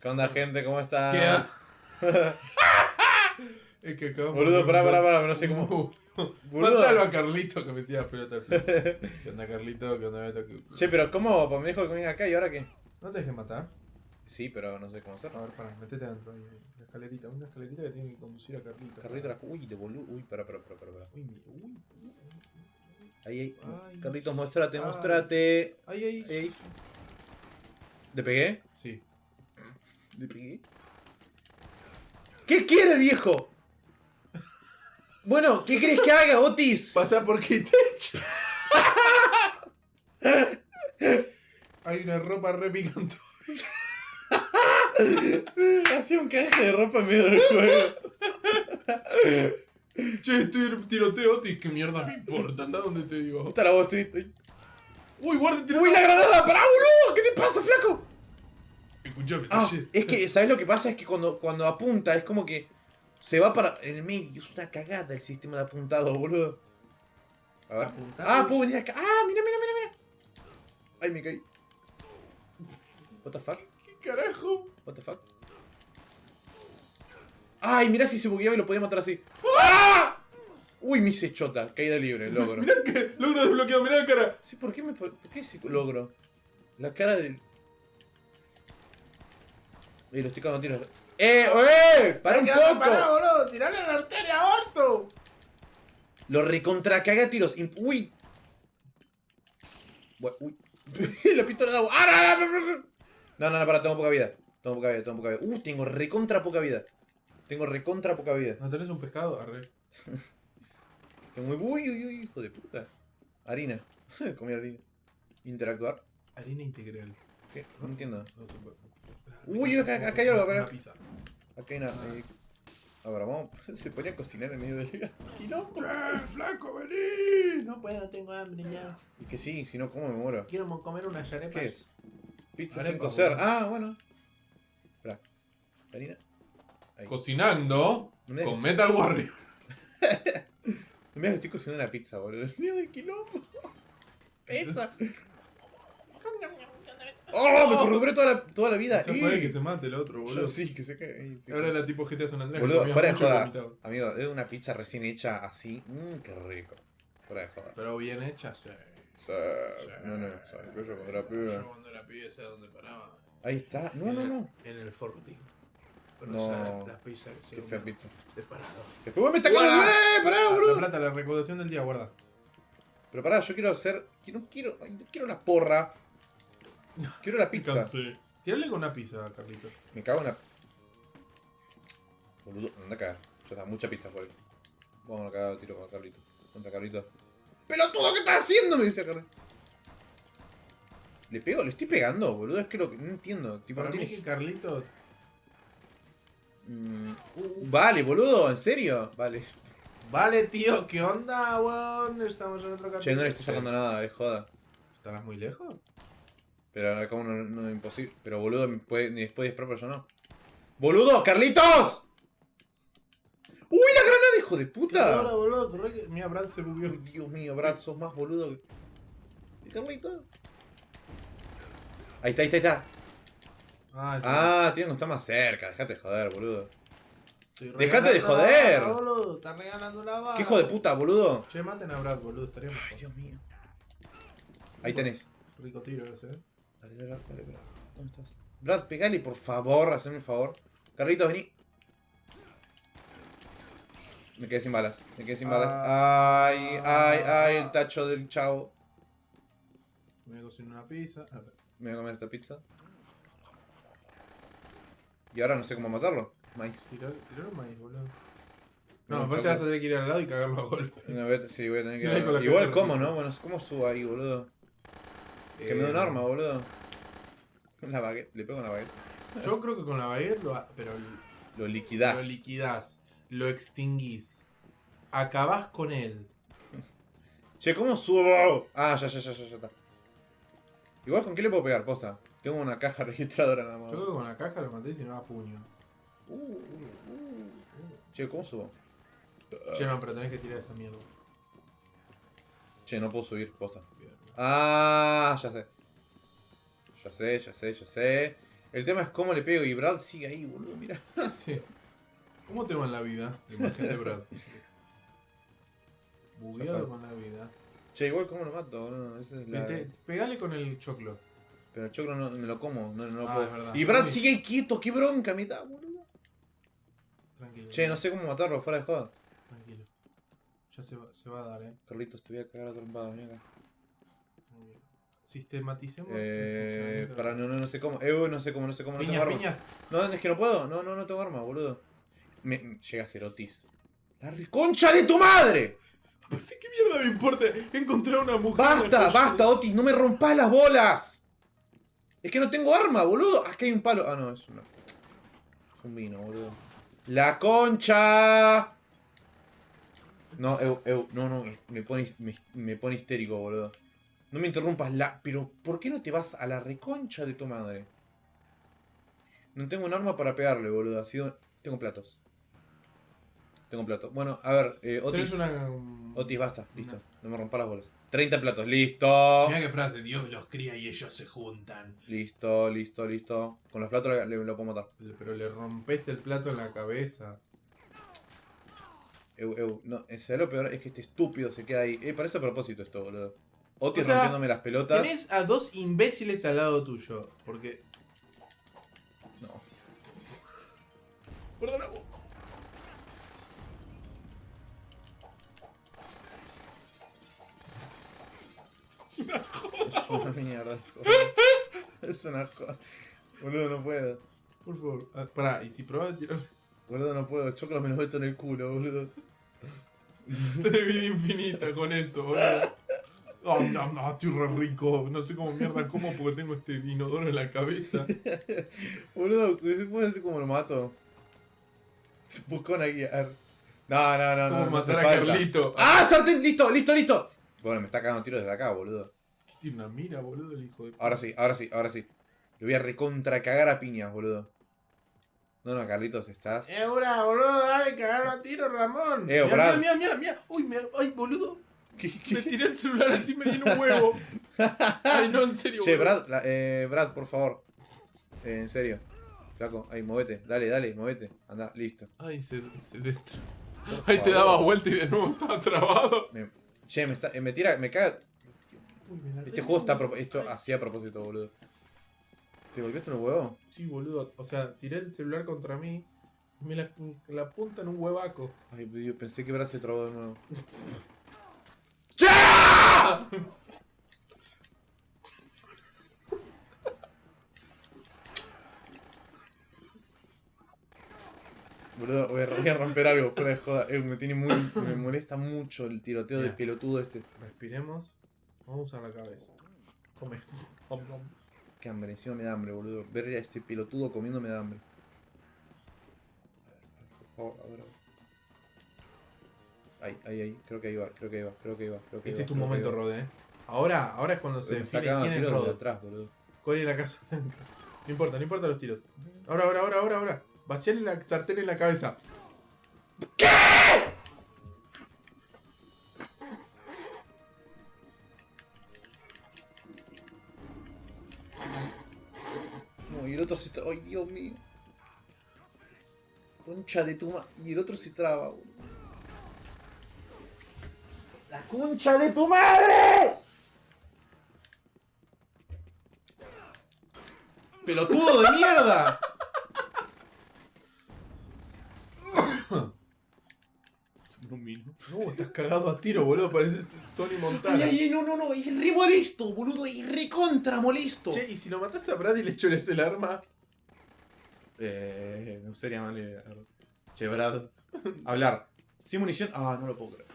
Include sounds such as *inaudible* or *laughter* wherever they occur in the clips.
¿Qué onda, gente? ¿Cómo está? ¿Qué ha- *laughs* es que acabamos Boludo, pará, pará, pará, no sé cómo. Matalo *laughs* a Carlito que metía pelota al play. *laughs* ¿Qué onda, Carlito? ¿Qué onda, Beto? ¿Qué- Che, pero ¿cómo? Pues me dijo que venga acá y ahora qué? ¿No te dejes matar? Sí, pero no sé cómo A hacerlo. ver, pará, metete adentro. ahí, ahí, La escalerita, una escalerita que tiene que conducir a Carlito. Carlito, la... uy, de boludo. Uy, pará, pará, pará, pará. Uy, mi- uy, uy. Ahí, ahí. Ay. Carlitos, muéstrate, Ay. muéstrate. Ahí, ahí. Ey. ¿Le pegué? Sí. ¿Le pegué? ¿Qué quiere, viejo? Bueno, ¿qué crees que haga, Otis? Pasa por echo. Hay una ropa re picante. Hacía un caje de ropa en medio del juego. Che, estoy en tiroteo, Otis. ¿Qué mierda me importa? Anda donde te digo. ¿Cómo está la Wall Street? Uy, guarda, tira. Uy, la granada, pará, boludo. ¿Qué te pasa, flaco? Escuchame, Ah, es que, ¿sabes lo que pasa? Es que cuando, cuando apunta es como que se va para en el medio. Es una cagada el sistema de apuntado, boludo. A ver. Apuntado. Ah, puedo venir acá. Ah, mira, mira, mira, mira. Ay, me caí. What the fuck? ¿Qué carajo? What the fuck? Ay, mira si se bugueaba y lo podía matar así. ¡Ah! Uy, me hice chota. Caída libre, logro. *laughs* Mirá que logro desbloqueado, mirá la cara. Sí, ¿por qué me por qué ese logro? La cara del. Eh, lo estoy cagando a tiros. ¡Eh! ¡Eh! ¡Para un poco! parado, boludo. Tirale a la arteria aorto. Lo recontra caga a tiros. ¡Uy! ¡Uy! *laughs* la pistola de agua. ¡Ah, no, no, no, no! No, no, no, para, tengo poca vida. Tengo poca vida, tengo poca vida. Uh, tengo recontra poca vida. Tengo recontra poca vida. ¿No tenés un pescado? Arre. *laughs* Tengo muy. ¡Uy, uy, uy! Hijo de puta. Harina. *laughs* Comí harina. Interactuar. Harina integral. ¿Qué? No entiendo. No bueno. Uy, acá- acá hay algo, Una acá. pizza. Acá hay una. eh, A ver, vamos. *laughs* Se ponía a cocinar en medio del *laughs* quilombo. ¡Eh, flaco, vení! No puedo, tengo hambre ya. Y que sí, si no, ¿cómo me muero? Quiero comer unas arepas. ¿Qué es? Pizza Arepa, sin cocer. Ah, bueno. Espera. Harina. Ahí. Cocinando No me con Metal Warrior. *laughs* No me digas que estoy cocinando una pizza, boludo. Mío del quilombo. Pizza. ¡Oh! Me recuperé toda la, toda la vida. Ya fue que se mate el otro, Yo boludo. sí, que se cae. Ahora era tipo GTA San Andreas. que Boludo, fuera de joda. Amigo, es una pizza recién hecha así. Mmm, qué rico. Fuera de joda. Pero bien hecha, sí. Sí, no, no, ¿sabes? Yo cuando era pibe. Yo cuando era pibe, ¿sabes dónde paraba? Ahí está. No, no, no. En el Forti. Pero No. no. las pizzas que se Qué fea pizza. De parado. ¿Qué? ¡Me está cagando! ¡Eh! ¡Pará, La boludo! plata, la recaudación del día, guarda. Pero pará, yo quiero hacer. No quiero. no quiero la porra. Quiero la pizza. Cansé. Tírale con una pizza, Carlito. Me cago en la. Boludo, anda a cagar. Ya está, mucha pizza por ahí. Vamos a cagar tiro con Carlito. Contra Carlito. ¡Pelotudo, qué estás haciendo! Me dice Carlito. ¿Le pego? ¿Le estoy pegando, boludo? Es que lo que. No entiendo. Tipo, Para no mí tiene. que Carlito... Mm, Vale, boludo, ¿en serio? Vale. Vale, tío, ¿qué onda, weón? Estamos en otro capítulo. Che, no le estoy sacando nada, es joda. ¿Estarás muy lejos? Pero acá uno no es imposible. Pero boludo, puede, ni después disparar, pero yo no. ¡Boludo! ¡Carlitos! ¡Uy, la granada, hijo de ¿Qué puta! ahora, boludo? Corre que... Mira, Brad se bugueó. Dios mío, Brad, sos más boludo que. ¿Y Carlitos? Ahí está, ahí está, ahí está. Ah. Ah, tiene que estar más cerca. Dejate de joder, boludo. Dejate de joder. bala, boludo. Está regalando la bala. ¿Qué hijo de puta, boludo? Che, maten a Brad, boludo. Estaría Ay. Dios mío. Ahí tenés. Rico tiro ese, eh. Dale, dale, dale, Brad. ¿Dónde estás? Brad, pegale, por favor, haceme un favor. Carlitos, vení. Me quedé sin balas, me quedé sin balas. Ay, ay, ay, el tacho del chavo. Me voy a cocinar una pizza. A ver. Me voy a comer esta pizza. Y ahora no sé cómo matarlo. Maíz. Tirar, maíz, boludo. No, me parece que vas a tener que ir al lado y cagarlo a golpe. No, voy a- sí, voy a tener *laughs* Sí, ahí con la que. Igual, ¿cómo, no? Bueno, ¿cómo subo ahí, boludo? Que me da un Eh, arma, boludo. La baguette, le pego una baguette. Yo creo que con la baguette lo, ha- pero Lo liquidás. lo liquidás, lo extinguís, acabás con él. che, ¿cómo subo? Ah, ya, ya, ya, ya, ya está. Igual, ¿con qué le puedo pegar? Posta. Tengo una caja *laughs* registradora nada más. Yo creo que con la caja lo maté y si no a puño. Uh, uh, uh. Che, ¿cómo subo? Che, no, pero tenés que tirar esa mierda. Che, no puedo subir, posta. Bien. Ah, ya sé. Ya sé, ya sé, ya sé. El tema es cómo le pego y Brad sigue ahí, boludo, mira. *laughs* Sí. ¿Cómo te va en la vida? Imagínate, Brad. *laughs* Bugueado con la vida. Che, igual cómo lo mato, boludo. Esa es la... Vete, pegale con el choclo. Pero el choclo no me lo como, no, no lo Ah, puedo. es verdad. Y Brad sigue ahí quieto, qué bronca da, boludo. Tranquilo. Che, no sé cómo matarlo, fuera de joda. Tranquilo. Ya se va, se va a dar, eh. Carlitos, te voy a cagar a trompada, acá. Sistematicemos Eh, el para, no, no, no sé cómo. Eh, no sé cómo, no sé cómo, no tengo Piñas. No, es que no puedo, no, no, no tengo arma, boludo. Me, llega a ser Otis. ¡La reconcha de tu madre! ¿Qué mierda me importa? Encontrar una mujer. ¡Basta, basta, Otis! ¡No me rompas las bolas! Es que no tengo arma, boludo. Que hay un palo. Ah, no, es una. Es un vino, boludo. ¡La concha! No, eu, eu, no, no, me pone, me, me pone histérico, boludo. No me interrumpas la. Pero, ¿por qué no te vas a la reconcha de tu madre? No tengo un arma para pegarle, boludo. Sido. Tengo platos. Tengo platos. Bueno, a ver, eh, Otis. Una. um, Otis, basta, listo. No me rompas las bolas. 30 platos, listo. Mira qué frase, Dios los cría y ellos se juntan. Listo, listo, listo. Con los platos le, le- lo puedo matar. Pero le rompes el plato en la cabeza. Eu, eu, no, en serio, lo peor es que este estúpido se queda ahí. Eh, parece a propósito esto, boludo. Otis O sea, rompiéndome las pelotas. Tenés a dos imbéciles al lado tuyo. Porque. No. Perdona vos. Es una mierda esto. Es una cosa. Boludo, no puedo. Por favor. Ah, pará, y si probás tirar. Boludo, no puedo. Choclo me lo meto en el culo, boludo. Tenés vida infinita con eso, boludo. Oh, no, no, estoy re rico. No sé cómo mierda como porque tengo este inodoro en la cabeza. *laughs* Boludo, ¿se puede decir cómo lo mato? Se buscó una guía. A ver. No, no, no, ¿Cómo no. matar a falta. Carlito? ¡Ah, sartén! ¡Listo, listo, listo! Bueno, me está cagando tiro desde acá, boludo. ¿Qué tiene una mira, boludo, el hijo de. Ahora sí, ahora sí, ahora sí. Le voy a recontra cagar a piñas, boludo. No, no, Carlitos, estás. Eh, ahora, boludo, dale, cagalo a tiro, Ramón. Eh, mira, mira, mira, mira. Uy, me... ay, boludo. ¿Qué, Me tiré el celular así me di un huevo. Ay, no, en serio. Che, boludo. Brad, la- eh, Brad, por favor. Eh, en serio. Flaco, ahí, movete. Dale, dale, movete. Anda, listo. Ay, se, se destra... Ahí te dabas vuelta y de nuevo estaba trabado. Me- che, me, está, eh, me tira, me caga. Uy, me la Este juego está esto así a propósito, boludo. ¿Te golpeaste en el huevo? Sí, boludo. O sea, tiré el celular contra mí. y Me la, la punta en un huevaco. Ay, yo pensé que Brad se trabó de nuevo. *laughs* Boludo, voy a, voy a romper algo, fuera de joda. Eh, me tiene muy. Me molesta mucho el tiroteo de pelotudo este. Respiremos. Vamos a usar la cabeza. Come. Om, om. Qué hambre, encima me da hambre, boludo. Ver a este pelotudo comiendo me da hambre. A ver, por favor, a ver, a ver. Ahí, ahí, ahí. Creo que ahí va, creo que ahí va, creo que ahí va. Creo que Este es tu momento. Rode, eh. Ahora, ahora es cuando se define quién es Rode. atrás, boludo. En la casa blanca. No importa, no importa los tiros. Ahora, ahora, ahora, ahora, ahora. Vaciarle la sartén en la cabeza. No, y el otro se traba. ¡Ay, Dios mío! Concha de tu ma... Y el otro se traba, boludo. ¡La concha de tu madre! ¡Pelotudo de mierda! No, estás cagado a tiro, boludo. Pareces Tony Montana. ay, ay, no, no, no, es re molesto, boludo, es re contra molesto. Che, ¿y si lo matás a Brad y le choles el arma? Eh, no sería mala idea. Che, Brad. Hablar. Sin munición. Ah, no lo puedo creer.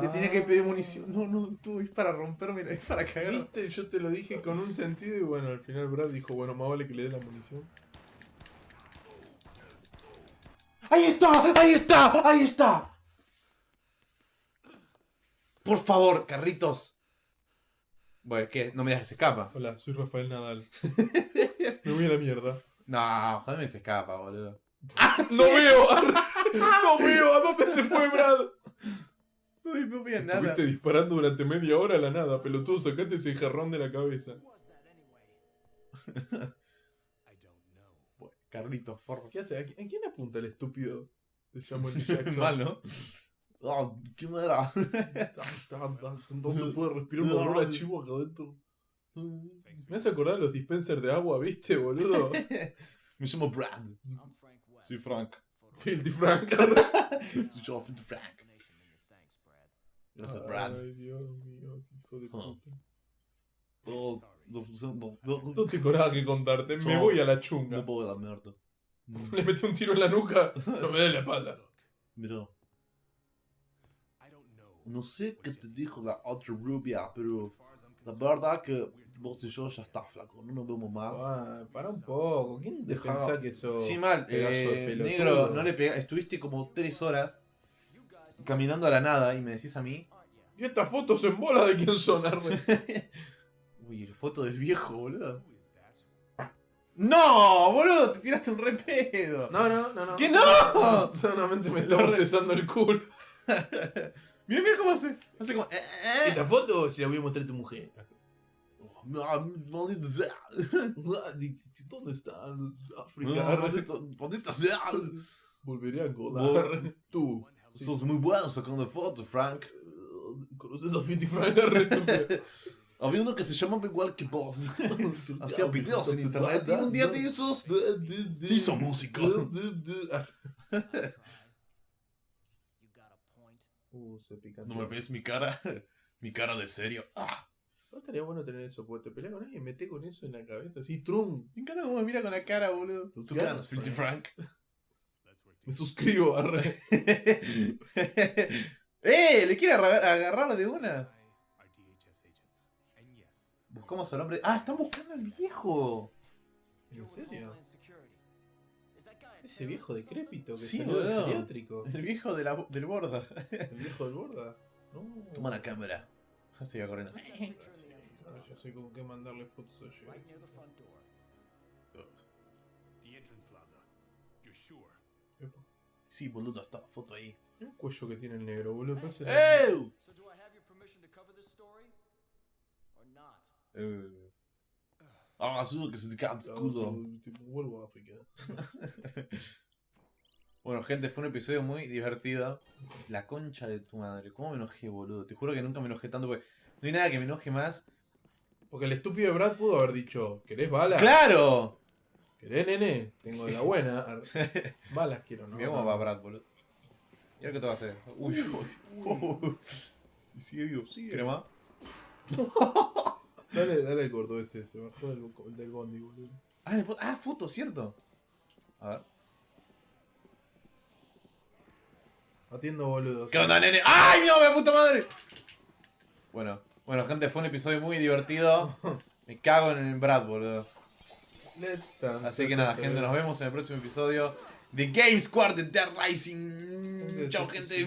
Le tenía que pedir munición. No, no, tú es para romperme, es para cagar. ¿Viste? Yo te lo dije con un sentido y bueno, al final Brad dijo, bueno, más vale que le dé la munición. ¡Ahí está! ¡Ahí está! ¡Ahí está! Por favor, carritos. Bueno, ¿qué? No me dejes escapa. Hola, soy Rafael Nadal. *laughs* Me voy a la mierda. No, joder, me se escapa, boludo. ¡No *laughs* veo! ¡No veo! ¿A dónde *laughs* se fue Brad? Ay, no veía nada. Estuviste disparando durante media hora a la nada, pelotudo, sacate ese jarrón de la cabeza. *laughs* Carlitos, forro. ¿Qué hace? ¿A qui- a quién apunta el estúpido de Samuel. Jackson? *laughs* Mal, ¿no? Ah, ¿Qué madera? *laughs* No se puede respirar un olor a chivo acá adentro. Me hace acordar los dispensers de agua, ¿viste, boludo? Me llamo Brad. Soy Frank. Filthy Frank. Soy yo, Frank. Gracias, Brad. Ay, Dios mío, qué hijo de puta. No, no, no, no, No tengo nada que contarte, me No. voy a la chunga. no puedo la mierda. *laughs* Le metí un tiro en la nuca, no me dé la espalda. Mira, no sé qué te dijo la otra rubia, pero la verdad que vos y yo ya está flaco, no nos vemos más. Ah, para un poco, ¿quién te Deja- pensás que sos? Sí, mal, eh, negro, no le pega, estuviste como tres horas caminando a la nada y me decís a mí, ¿Y estas fotos en bola de quién son, Arne? *laughs* uy, foto del viejo, boludo. No, boludo, te tiraste un repedo. No, no, no, no. ¿Qué no? *laughs* Solamente me *laughs* está bostezando el culo. Mira, mira cómo hace, hace como, eh, eh. Esta foto se la voy a mostrar a tu mujer. Ah, maldito sea. ¿Dónde está? No, África. maldita sea. Volveré a colar. Tú. Sos muy bueno sacando fotos, Frank. Eh, ¿Conoces a Fitty Frank? *laughs* *laughs* Había uno que se llamaba igual que vos. *laughs* Hacía videos en internet y un día de esos se hizo músico. Uh, se pica. ¿No me ves mi cara? Mi cara de serio. Ah, No estaría bueno tener eso, porque te peleas con alguien y mete con eso en la cabeza. Así, trum. me encanta cómo me mira con la cara, boludo. Tus Tú ganas, Filthy Frank. Me suscribo, arre. *laughs* ¡Eh! ¿Le quiere agarrar, de una? Buscamos al hombre. ¡Ah! Están buscando al viejo. ¿En serio? Ese viejo decrépito que Sí, salió del geriátrico. El viejo de la, del borda. El viejo del borda. No. Toma la cámara. Ya se iba corriendo. Ahora ya sé con qué mandarle fotos a Jay. Epa. Sí, boludo, está la foto ahí. El cuello que tiene el negro, boludo. Parece ¡Eh! So do I have your permission to cover this story? Or not? Eh. Ah, seguro que se te cae el culo. tipo, Vuelvo a África. *laughs* Bueno, gente, fue un episodio muy divertido. La concha de tu madre. ¿Cómo me enojé, boludo? Te juro que nunca me enojé tanto porque no hay nada que me enoje más. Porque el estúpido de Brad pudo haber dicho: ¿Querés balas? ¡Claro! ¿Querés, nene? Tengo de la buena. Balas *laughs* quiero, ¿no? Mira cómo va Brad, boludo. ¿Y ahora qué te va a hacer? Uy, uy, uy. Y sigue vivo. Sigue. ¿Quieres más? *laughs* Dale, dale el gordo ese. Se bajó del, el del bondi, boludo. Ah, ah, foto, cierto. A ver. Atiendo, boludo. ¿Qué onda, nene? ¡Ay, no, me puta madre! Bueno, bueno, gente, fue un episodio muy divertido. *laughs* Me cago en el Brad, boludo. Let's dance. Así que nada, gente, nos vemos en el próximo episodio de Game Squad de Dead Rising. Chao, gente.